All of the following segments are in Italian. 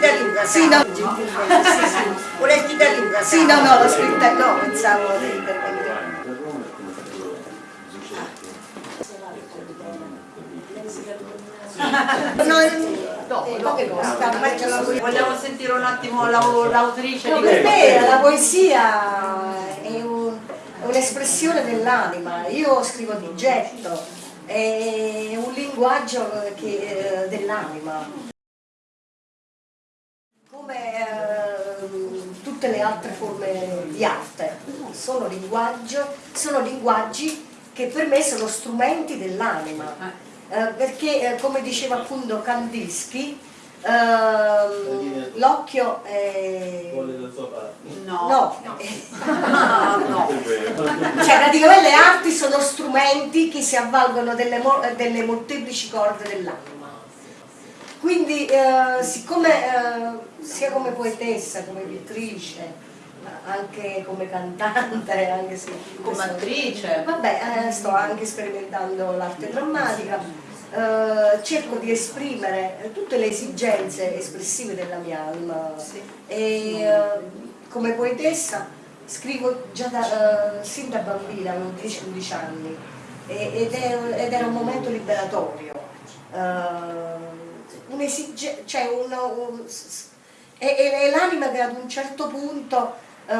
da Luca, Sì, no. Da Luca, Sì, no, no, l'ho scritta, no, pensavo di intervenire. No, Dopo, eh, poesia. Vogliamo sentire un attimo la- l'autrice No, di per me la poesia è un- è un'espressione dell'anima, io scrivo di getto, è un linguaggio eh, dell'anima. Come eh, tutte le altre forme di arte, sono, sono linguaggi che per me sono strumenti dell'anima. Eh, perché eh, come diceva appunto Kandinsky, ehm, l'occhio è... No. No, Ah, no. cioè praticamente le arti sono strumenti che si avvalgono delle, mo- delle molteplici corde dell'anima. Quindi eh, siccome eh, sia come poetessa, come pittrice, anche come cantante, anche se Come attrice. Vabbè, eh, sto anche sperimentando l'arte drammatica, eh, cerco di esprimere tutte le esigenze espressive della mia anima e eh, come poetessa scrivo già da, eh, sin da bambina, avevo 10-11 anni. Ed, è, ed era un momento liberatorio, eh, un'esige- cioè un, un- e, e- e l'anima che ad un certo punto eh,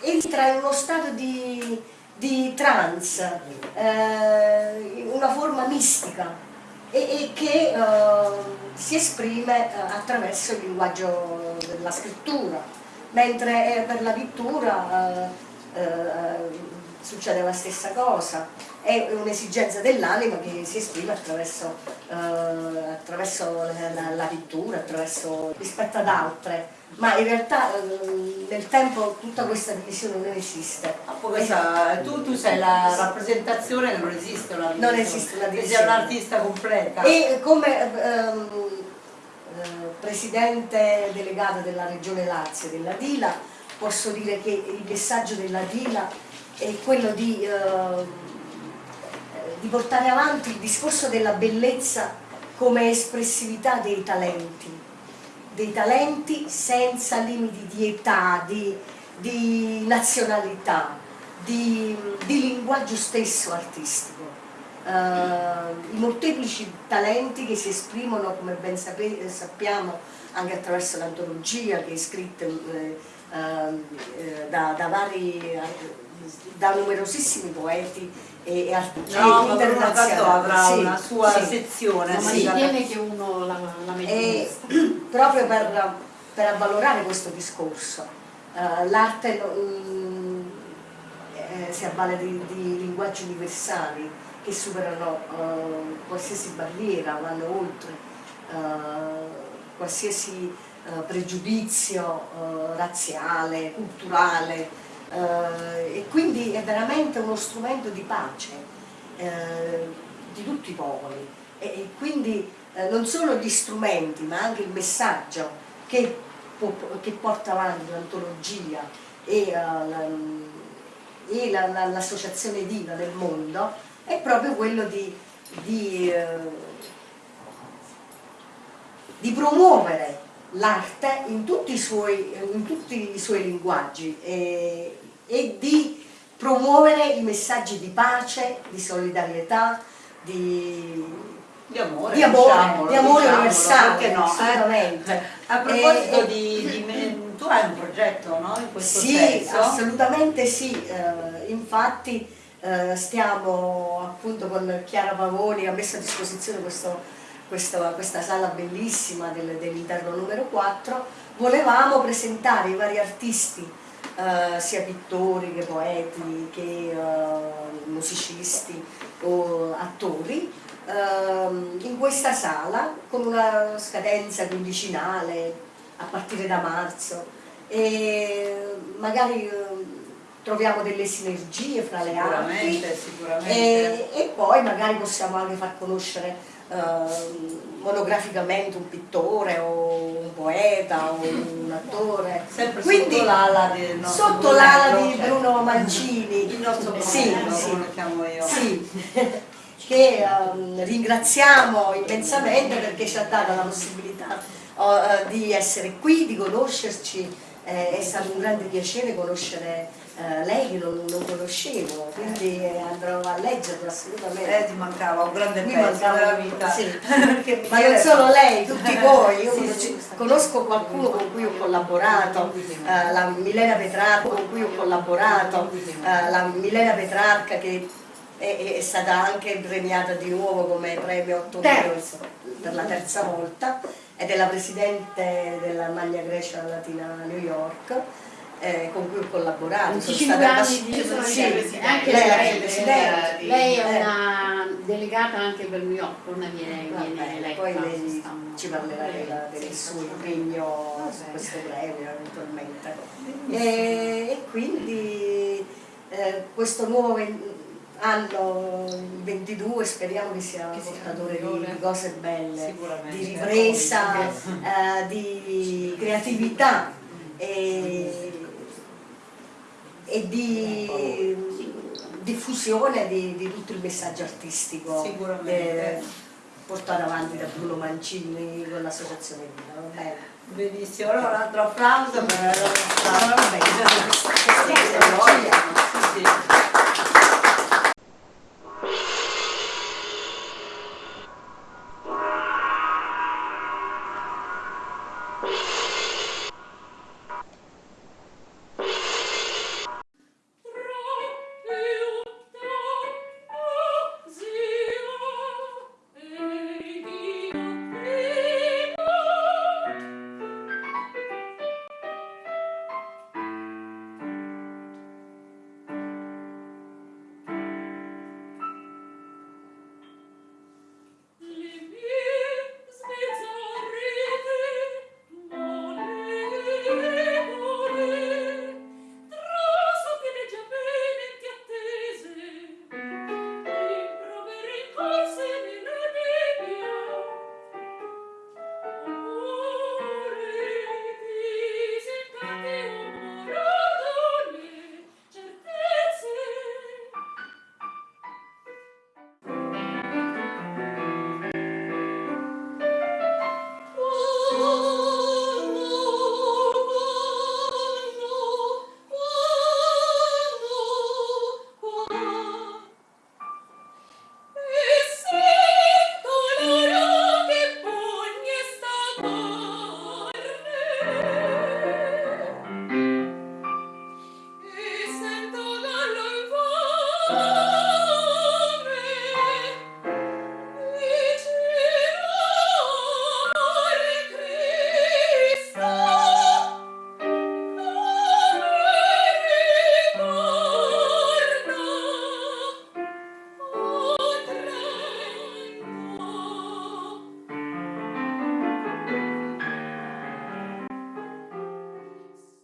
entra in uno stato di, di trance, eh, una forma mistica e, e che eh, si esprime eh, attraverso il linguaggio della scrittura, mentre eh, per la pittura eh, succede la stessa cosa, è un'esigenza dell'anima che si esprime attraverso, eh, attraverso la, la- pittura, attraverso, rispetto ad altre, ma in realtà eh, nel tempo tutta questa divisione non esiste. Ah, questa- tu, tu sei la rappresentazione non esiste una Non esiste una Che sei divisione. un'artista completa. E come ehm, eh, presidente delegata della regione Lazio, della Dila, posso dire che il messaggio della Dila è quello di, ehm, di portare avanti il discorso della bellezza come espressività dei talenti, dei talenti senza limiti di età, di, di nazionalità, di, di linguaggio stesso artistico. Eh, i molteplici talenti che si esprimono, come ben sappiamo, anche attraverso l'antologia che è scritta eh, ehm, eh, da, da vari, da numerosissimi poeti e, e artisti No, internazionali. Avrà Sì, una sua sì. sezione. Ma sì. si tiene che uno la, la E proprio per, per avvalorare questo discorso, eh, l'arte eh, si avvale di, di linguaggi universali che superano eh, qualsiasi barriera, vanno oltre eh, qualsiasi pregiudizio razziale, culturale eh, e quindi è veramente uno strumento di pace eh, di tutti i popoli. E, e quindi eh, non solo gli strumenti ma anche il messaggio che, che porta avanti l'antologia e, eh, la- e la- la- l'associazione Diva nel mondo è proprio quello di, di, eh, di promuovere l'arte in tutti i suoi, in tutti i suoi linguaggi e, e di promuovere i messaggi di pace, di solidarietà, di, Di amore, di amore, diciamolo, di amore diciamolo, universale, no? eh? assolutamente. A proposito E- di, di tu hai un progetto, no? In questo Sì, senso? assolutamente sì, eh, infatti eh, stiamo appunto con Chiara Pavoni, ha messo a disposizione questo- questo- questa sala bellissima del- dell'interno numero 4, volevamo presentare i vari artisti, eh, sia pittori che poeti che eh, musicisti o attori, ehm, in questa sala con una scadenza quindicinale a partire da marzo. E magari eh, troviamo delle sinergie fra le arti Sicuramente, sicuramente. e, e poi magari possiamo anche far conoscere ehm, monograficamente un pittore o un poeta o un attore. Sempre Quindi, sotto l'ala di Bruno Mancini, il nostro sì, Brunello, sì, lo chiamo io. sì, che ehm, ringraziamo immensamente perché ci ha dato la possibilità eh, di essere qui, di conoscerci, Eh, è stato un grande piacere conoscere eh, lei che non, non conoscevo, quindi eh, andrò a leggerlo assolutamente. Eh, ti mancava un grande Mi pezzo mancava- della vita. sì. Perché Ma non solo lei, tutti voi, io Sì, conosco, sì. conosco qualcuno con cui ho collaborato, eh, la Milena Petrarca con cui ho collaborato, eh, la Milena Petrarca che è, è stata anche premiata di nuovo come premio 8 Terzo. per la terza volta ed è la presidente della Magna Grecia Latina New York. eh, con cui ho collaborato. Sono 25 stata di- io sono sì. Anche lei è la lei. Lei è Eh. una delegata anche per New York, non viene, Va viene eletta. poi lei ci parlerà della- del Sì. suo impegno su questo premio eventualmente. E, e quindi eh, questo nuovo anno il 22 speriamo che sia sia portatore di, migliore. di cose belle, di ripresa, eh, di creatività e, e di diffusione di, di tutto il messaggio artistico eh, portato avanti da Bruno Mancini con l'associazione Vita? Benissimo, allora un altro applauso per